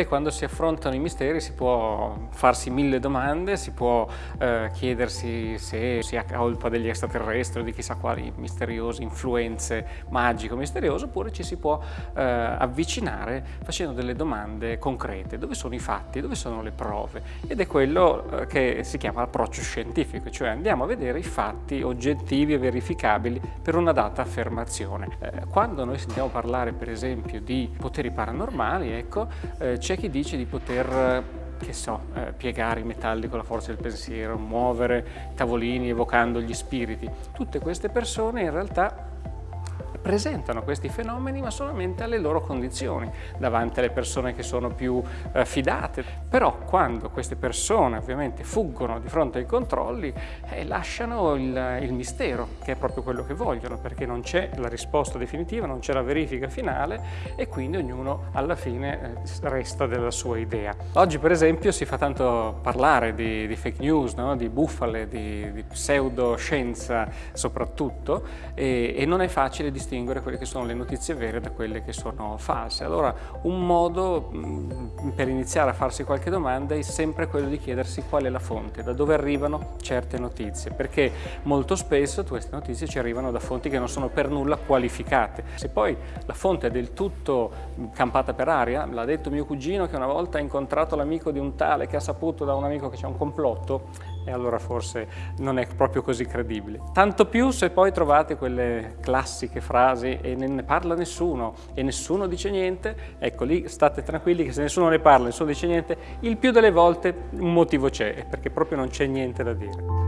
E quando si affrontano i misteri si può farsi mille domande, si può eh, chiedersi se sia colpa degli extraterrestri o di chissà quali misteriose influenze magiche o misteriose, oppure ci si può eh, avvicinare facendo delle domande concrete. Dove sono i fatti? Dove sono le prove? Ed è quello eh, che si chiama approccio scientifico, cioè andiamo a vedere i fatti oggettivi e verificabili per una data affermazione. Eh, quando noi sentiamo parlare per esempio di poteri paranormali, ecco, eh, c'è chi dice di poter che so, eh, piegare i metalli con la forza del pensiero, muovere tavolini evocando gli spiriti. Tutte queste persone in realtà presentano questi fenomeni ma solamente alle loro condizioni, davanti alle persone che sono più eh, fidate. Però quando queste persone ovviamente fuggono di fronte ai controlli, eh, lasciano il, il, mistero, che è proprio quello che vogliono, perché non c'è la risposta definitiva, non c'è la verifica finale e quindi ognuno alla fine eh, resta della sua idea. Oggi per esempio si fa tanto parlare di, di fake news, no? di bufale, di, di pseudoscienza soprattutto e, e non è facile distinguere distinguere quelle che sono le notizie vere da quelle che sono false. Allora un modo mm, per iniziare a farsi qualche domanda è sempre quello di chiedersi qual è la fonte, da dove arrivano certe notizie, perché molto spesso queste notizie ci arrivano da fonti che non sono per nulla qualificate. Se poi la fonte è del tutto mm, campata per aria, l'ha detto mio cugino che una volta ha incontrato l'amico di un tale che ha saputo da un amico che c'è un complotto, e allora forse non è proprio così credibile. Tanto più se poi trovate quelle classiche frasi e ne parla nessuno e nessuno dice niente, ecco lì state tranquilli che se nessuno ne parla, nessuno dice niente, il più delle volte un motivo c'è, perché proprio non c'è niente da dire.